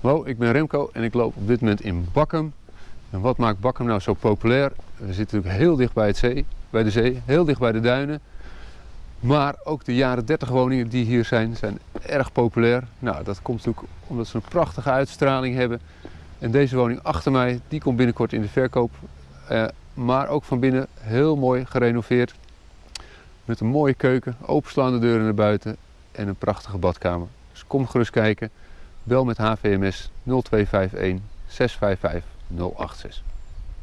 Hallo, ik ben Remco en ik loop op dit moment in Bakkum. En wat maakt Bakkum nou zo populair? We zitten natuurlijk heel dicht bij, het zee, bij de zee, heel dicht bij de duinen. Maar ook de jaren 30 woningen die hier zijn, zijn erg populair. Nou, dat komt natuurlijk omdat ze een prachtige uitstraling hebben. En deze woning achter mij, die komt binnenkort in de verkoop. Eh, maar ook van binnen heel mooi gerenoveerd. Met een mooie keuken, openslaande deuren naar buiten en een prachtige badkamer. Dus kom gerust kijken. Bel met HVMS 0251 655 086.